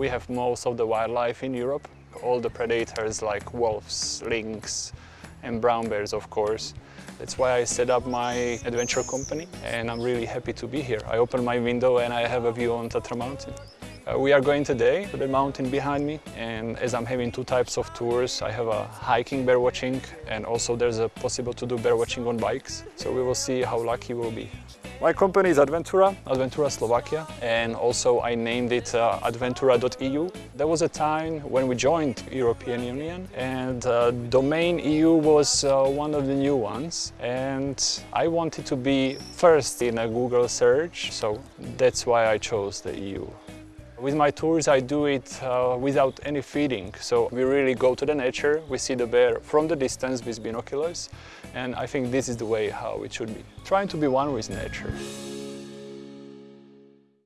We have most of the wildlife in Europe, all the predators like wolves, lynx and brown bears of course. That's why I set up my adventure company and I'm really happy to be here. I open my window and I have a view on Tatra mountain. Uh, we are going today to the mountain behind me and as I'm having two types of tours, I have a hiking bear watching and also there's a possible to do bear watching on bikes. So we will see how lucky we'll be. My company is Adventura, Adventura Slovakia, and also I named it uh, adventura.eu. There was a time when we joined European Union and uh, domain EU was uh, one of the new ones and I wanted to be first in a Google search, so that's why I chose the EU. With my tours I do it uh, without any feeding, so we really go to the nature, we see the bear from the distance with binoculars and I think this is the way how it should be. Trying to be one with nature.